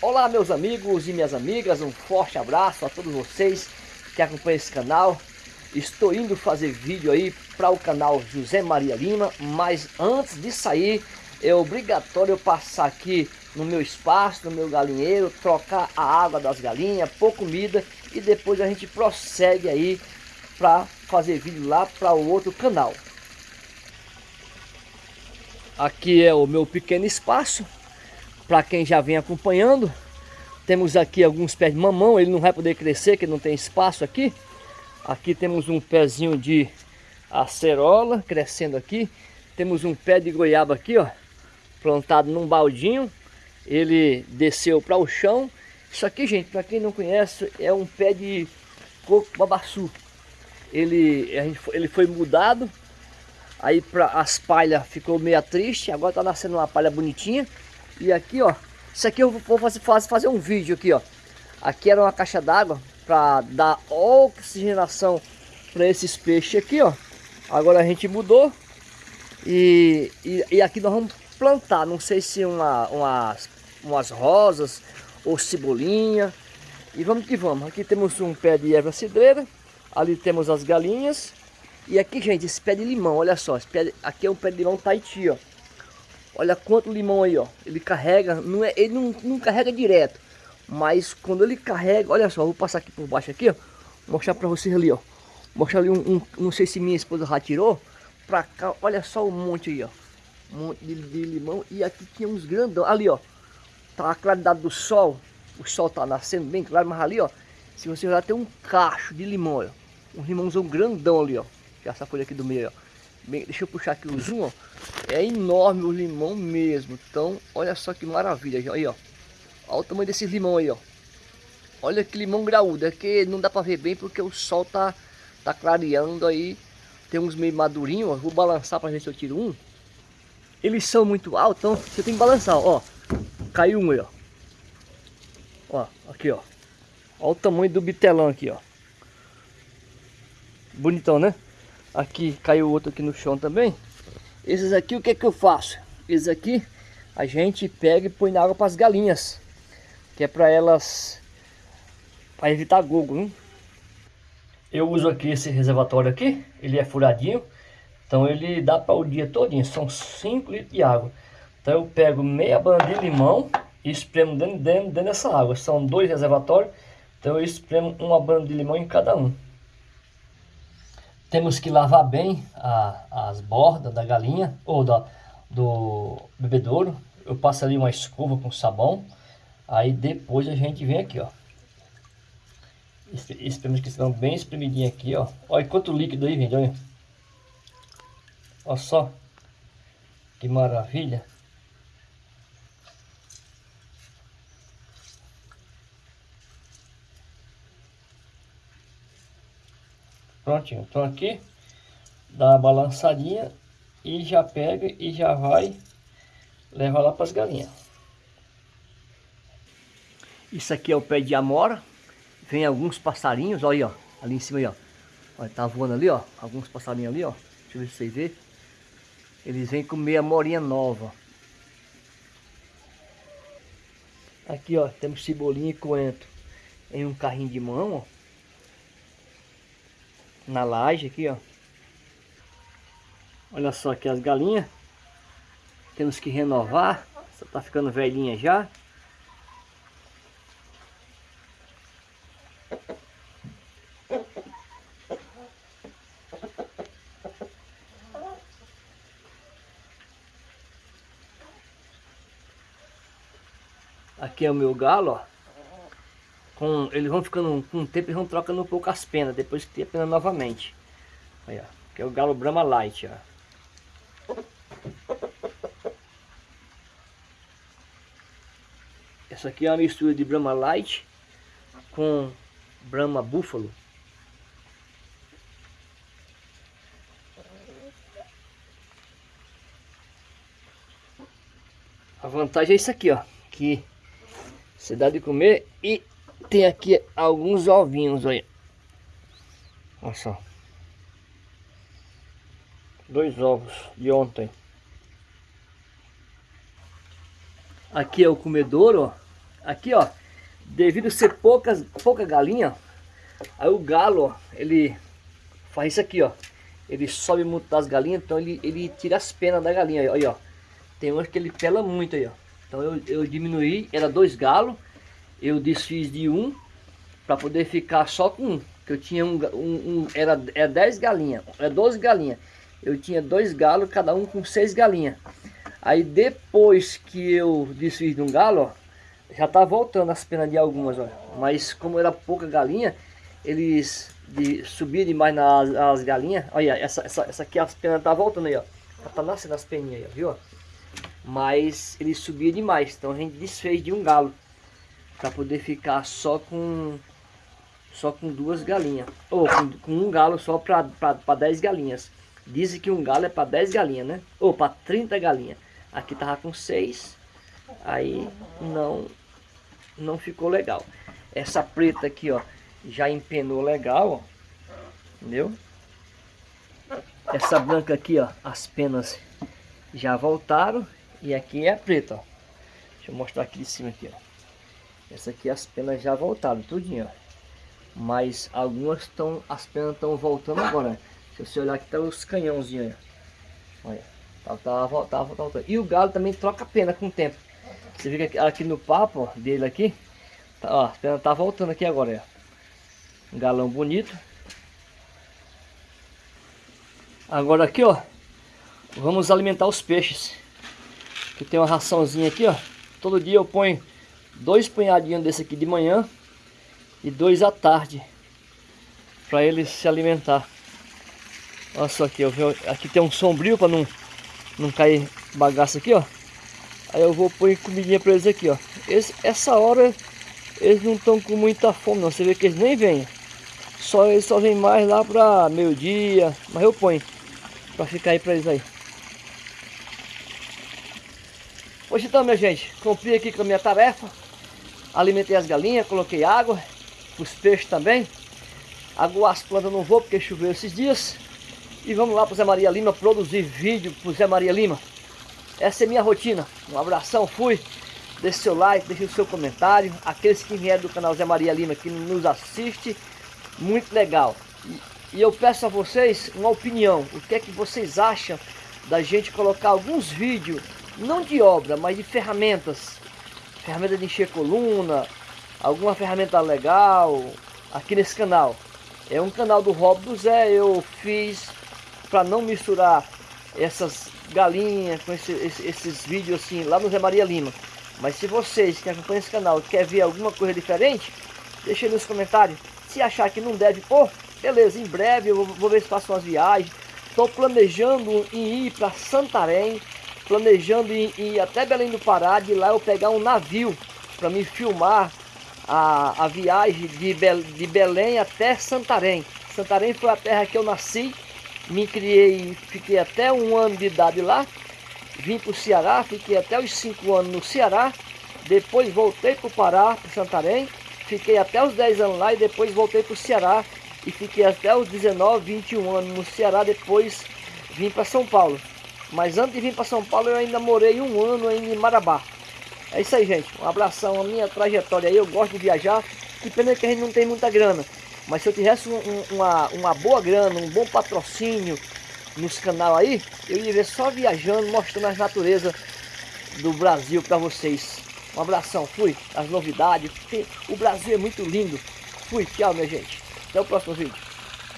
Olá meus amigos e minhas amigas, um forte abraço a todos vocês que acompanham esse canal. Estou indo fazer vídeo aí para o canal José Maria Lima, mas antes de sair é obrigatório passar aqui no meu espaço, no meu galinheiro, trocar a água das galinhas, pôr comida e depois a gente prossegue aí para fazer vídeo lá para o outro canal. Aqui é o meu pequeno espaço, para quem já vem acompanhando. Temos aqui alguns pés de mamão, ele não vai poder crescer, que não tem espaço aqui. Aqui temos um pezinho de acerola crescendo aqui. Temos um pé de goiaba aqui, ó, plantado num baldinho. Ele desceu para o chão. Isso aqui, gente, para quem não conhece, é um pé de coco babaçu. Ele, ele foi mudado Aí pra, as palhas ficou meio triste, agora tá nascendo uma palha bonitinha. E aqui, ó, isso aqui eu vou fazer, fazer um vídeo aqui, ó. Aqui era uma caixa d'água para dar oxigenação para esses peixes aqui, ó. Agora a gente mudou e, e, e, aqui nós vamos plantar, não sei se uma, umas, umas rosas ou cebolinha. E vamos que vamos. Aqui temos um pé de erva cidreira, ali temos as galinhas e aqui, gente, esse pé de limão, olha só. Esse pé aqui é um pé de limão Tahiti, ó. Olha quanto limão aí, ó. Ele carrega, não é, ele não, não carrega direto. Mas quando ele carrega, olha só, vou passar aqui por baixo aqui, ó. Mostrar pra vocês ali, ó. Mostrar ali um, um não sei se minha esposa já tirou. Pra cá, olha só o monte aí, ó. Um monte de, de limão. E aqui tinha uns grandão. Ali, ó. Tá a claridade do sol. O sol tá nascendo bem claro, mas ali, ó. Se você olhar, tem um cacho de limão, ó. Um limãozão grandão ali, ó essa folha aqui do meio, ó. Bem, deixa eu puxar aqui o zoom, ó. É enorme o limão mesmo. Então, olha só que maravilha. Aí, ó. Olha o tamanho desse limão aí, ó. Olha que limão graúdo. É que não dá pra ver bem porque o sol tá, tá clareando aí. Tem uns meio madurinhos, ó. Vou balançar pra ver se eu tiro um. Eles são muito altos, então você tem que balançar, ó. Caiu um aí, ó. Ó, aqui, ó. Olha o tamanho do bitelão aqui, ó. Bonitão, né? Aqui caiu outro aqui no chão também. Esses aqui, o que é que eu faço? Esses aqui a gente pega e põe na água para as galinhas. Que é para elas... Para evitar gogo, hein? Eu uso aqui esse reservatório aqui. Ele é furadinho. Então ele dá para o dia todinho. São 5 litros de água. Então eu pego meia banda de limão e espremo dentro, dentro, dentro dessa água. São dois reservatórios. Então eu espremo uma banda de limão em cada um. Temos que lavar bem a, as bordas da galinha ou da, do bebedouro. Eu passo ali uma escova com sabão. Aí depois a gente vem aqui, ó. Esprememos que estão bem espremidinho aqui, ó. Olha quanto líquido aí, gente, olha. Olha só. Que maravilha. Prontinho. Então aqui, dá uma balançadinha e já pega e já vai levar lá para as galinhas. Isso aqui é o pé de amora. Vem alguns passarinhos, olha aí, ó. Ali em cima aí, ó. Olha, tá voando ali, ó. Alguns passarinhos ali, ó. Deixa eu ver se vocês vê. Eles vêm comer a morinha nova. Aqui, ó, temos cebolinha e coentro em um carrinho de mão, ó na laje aqui, ó. Olha só aqui as galinhas. Temos que renovar. Só tá ficando velhinha já. Aqui é o meu galo, ó com, eles vão ficando com o tempo, eles vão trocando um pouco as penas, depois que tem a pena novamente. Olha, que é o galo Brahma Light, ó. Essa aqui é uma mistura de Brahma Light com Brahma Buffalo. A vantagem é isso aqui, ó, que você dá de comer e tem aqui alguns ovinhos aí. Olha só. Dois ovos de ontem. Aqui é o comedouro, ó. aqui ó, devido ser poucas, pouca galinha, aí o galo, ó, ele faz isso aqui ó, ele sobe muito das galinhas, então ele, ele tira as penas da galinha, aí ó, tem umas que ele pela muito aí ó, então eu, eu diminuí, era dois galos, eu desfiz de um, para poder ficar só com um, que eu tinha um, um, um era, 10 galinhas, era 12 galinhas, eu tinha dois galos, cada um com seis galinhas. Aí depois que eu desfiz de um galo, ó, já tá voltando as penas de algumas, ó. Mas como era pouca galinha, eles de, subiam demais nas, nas galinhas. Olha, essa, essa, essa aqui as penas tá voltando aí, ó. Já tá nascendo as peninhas aí, ó, viu? Mas eles subiam demais, então a gente desfez de um galo. Pra poder ficar só com só com duas galinhas. Ou com, com um galo só para 10 galinhas. Dizem que um galo é para 10 galinhas, né? Ou para 30 galinhas. Aqui tava com 6. Aí não, não ficou legal. Essa preta aqui, ó, já empenou legal, ó. Entendeu? Essa branca aqui, ó, as penas já voltaram. E aqui é a preta, ó. Deixa eu mostrar aqui de cima aqui, ó. Essa aqui as penas já voltaram, tudinho. Mas algumas estão, as penas estão voltando agora. Se você olhar aqui, tá os canhãozinhos, olha. Tá, tá, tá, tá, tá, E o galo também troca pena com o tempo. Você vê que aqui, no papo dele aqui, tá, ó, a pena tá voltando aqui agora, ó. Um galão bonito. Agora aqui, ó, vamos alimentar os peixes. Que tem uma raçãozinha aqui, ó. Todo dia eu ponho dois punhadinhos desse aqui de manhã e dois à tarde para eles se alimentar. Olha só aqui, vou, aqui tem um sombrio para não não cair bagaço aqui, ó. Aí eu vou pôr comidinha para eles aqui, ó. Esse, essa hora eles não estão com muita fome não, você vê que eles nem vêm. Só eles só vêm mais lá para meio-dia, mas eu ponho para ficar aí para eles aí. Hoje então, minha gente, cumpri aqui com a minha tarefa. Alimentei as galinhas, coloquei água, os peixes também. Aguar as plantas não vou porque choveu esses dias. E vamos lá para Zé Maria Lima produzir vídeo para Zé Maria Lima. Essa é minha rotina. Um abração, fui. Deixe seu like, deixe o seu comentário. Aqueles que vieram do canal Zé Maria Lima que nos assiste, muito legal. E, e eu peço a vocês uma opinião. O que é que vocês acham da gente colocar alguns vídeos, não de obra, mas de ferramentas. Ferramenta de encher coluna, alguma ferramenta legal aqui nesse canal. É um canal do Rob do Zé, eu fiz para não misturar essas galinhas com esse, esse, esses vídeos assim lá no Zé Maria Lima. Mas se vocês que acompanham esse canal quer ver alguma coisa diferente, deixa aí nos comentários. Se achar que não deve pôr, beleza, em breve eu vou, vou ver se faço umas viagens. Estou planejando ir para Santarém, planejando em ir até Belém do Pará, de lá eu pegar um navio para me filmar a, a viagem de, Be, de Belém até Santarém. Santarém foi a terra que eu nasci me criei, fiquei até um ano de idade lá, vim para o Ceará, fiquei até os cinco anos no Ceará, depois voltei para o Pará, para Santarém, fiquei até os 10 anos lá e depois voltei para o Ceará e fiquei até os 19, 21 anos no Ceará, depois vim para São Paulo. Mas antes de vir para São Paulo eu ainda morei um ano em Marabá. É isso aí, gente. Um abração, a minha trajetória aí. Eu gosto de viajar. Que pena que a gente não tem muita grana. Mas se eu tivesse um, uma, uma boa grana, um bom patrocínio nos canal aí, eu ia ver só viajando, mostrando as naturezas do Brasil para vocês. Um abração, fui, as novidades. O Brasil é muito lindo. Fui, tchau minha gente. Até o próximo vídeo.